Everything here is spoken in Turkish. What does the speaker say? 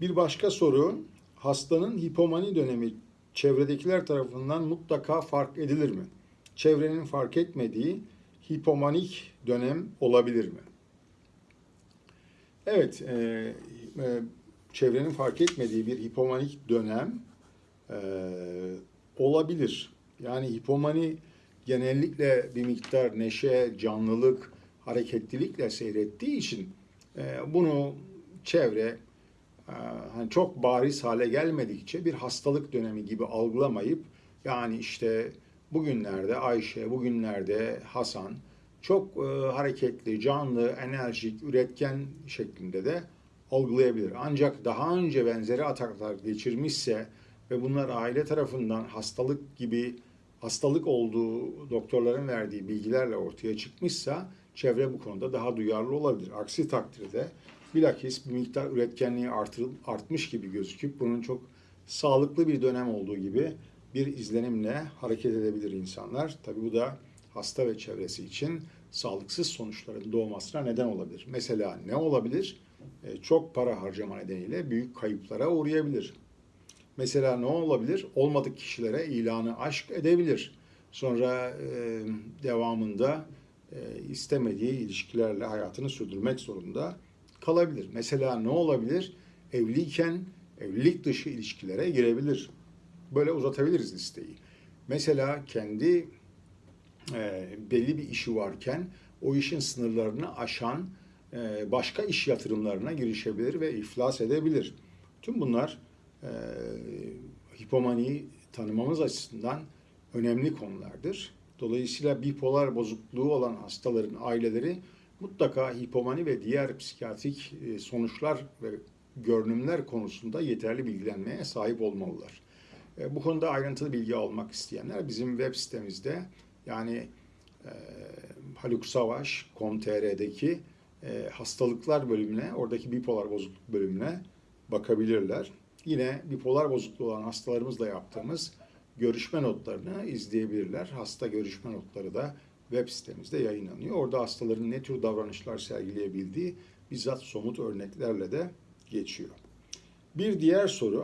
Bir başka soru, hastanın hipomani dönemi çevredekiler tarafından mutlaka fark edilir mi? Çevrenin fark etmediği hipomanik dönem olabilir mi? Evet, e, e, çevrenin fark etmediği bir hipomanik dönem e, olabilir. Yani hipomani genellikle bir miktar neşe, canlılık, hareketlilikle seyrettiği için e, bunu çevre hani çok bariz hale gelmedikçe bir hastalık dönemi gibi algılamayıp yani işte bugünlerde Ayşe, bugünlerde Hasan çok e, hareketli, canlı, enerjik, üretken şeklinde de algılayabilir. Ancak daha önce benzeri ataklar geçirmişse ve bunlar aile tarafından hastalık gibi hastalık olduğu doktorların verdiği bilgilerle ortaya çıkmışsa çevre bu konuda daha duyarlı olabilir. Aksi takdirde bilakis bir miktar üretkenliği artırıl, artmış gibi gözüküp bunun çok sağlıklı bir dönem olduğu gibi bir izlenimle hareket edebilir insanlar. Tabi bu da hasta ve çevresi için sağlıksız sonuçların doğmasına neden olabilir. Mesela ne olabilir? E, Çok para harcama nedeniyle büyük kayıplara uğrayabilir. Mesela ne olabilir? Olmadık kişilere ilanı aşk edebilir. Sonra devamında e, istemediği ilişkilerle hayatını sürdürmek zorunda kalabilir. Mesela ne olabilir? Evliyken evlilik dışı ilişkilere girebilir. Böyle uzatabiliriz listeyi. Mesela kendi e, belli bir işi varken o işin sınırlarını aşan e, başka iş yatırımlarına girişebilir ve iflas edebilir. Tüm bunlar e, hipomaniyi tanımamız açısından önemli konulardır. Dolayısıyla bipolar bozukluğu olan hastaların aileleri mutlaka hipomani ve diğer psikiyatrik e, sonuçlar ve görünümler konusunda yeterli bilgilenmeye sahip olmalılar. E, Bu konuda ayrıntılı bilgi almak isteyenler bizim web sitemizde yani e, haluksavaş.com.tr'deki e, hastalıklar bölümüne, oradaki bipolar bozukluk bölümüne bakabilirler. Yine bipolar bozukluğu olan hastalarımızla yaptığımız görüşme notlarını izleyebilirler. Hasta görüşme notları da web sitemizde yayınlanıyor. Orada hastaların ne tür davranışlar sergileyebildiği bizzat somut örneklerle de geçiyor. Bir diğer soru